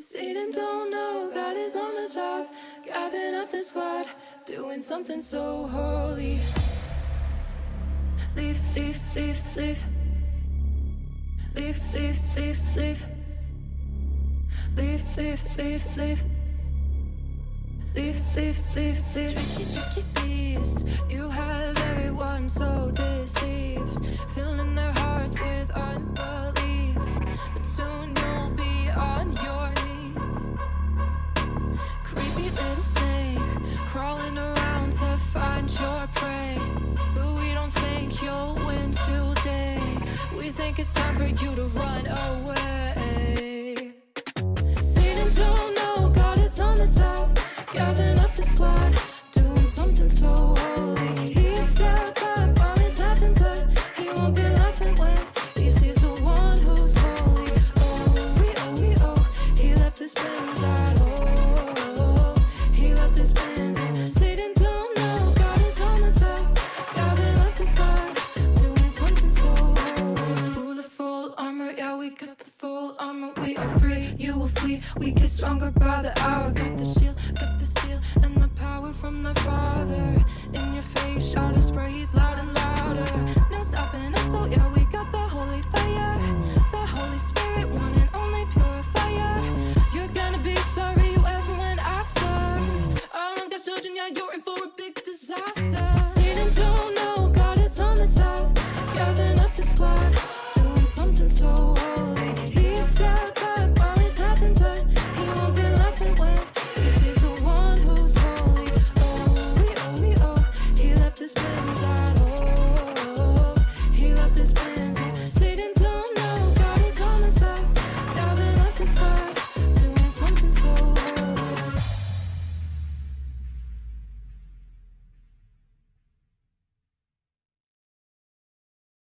Satan don't know God is on the job, gathering up the squad, doing something so holy. Leave, leave, leave, leave. Leave, leave, leave, leave. Leave, leave, leave, leave. Leave, leave, leave, leave. Tricky, tricky beast. Snake, crawling around to find your prey. But we don't think you'll win today. We think it's time for you to run away. Full. We are free, you will flee. We get stronger by the hour. Got the shield, got the seal, and the power from the Father. In your face, shout his praise loud